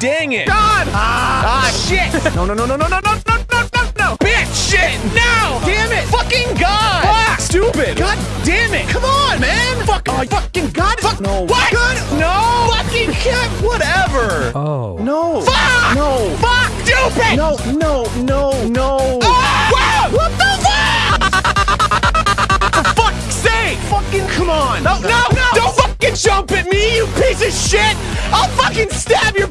dang it! God! Ah, Ah, shit! no, no, no, no, no, no, no, no, no, no, no! Bitch! Shit! No! Damn it! Fucking God! Fuck! Stupid! God damn it! Come on, man! Fuck! Oh, fucking God! Fuck! No. What? God! No! Fucking cat! Whatever! Oh. No! Fuck! No! Fuck! Stupid! No! No! No! No! Ah! Wow! What the fuck? For fuck's sake! Fucking come on! No, no, no! Don't fucking jump at me, you piece of shit! I'll fucking stab your!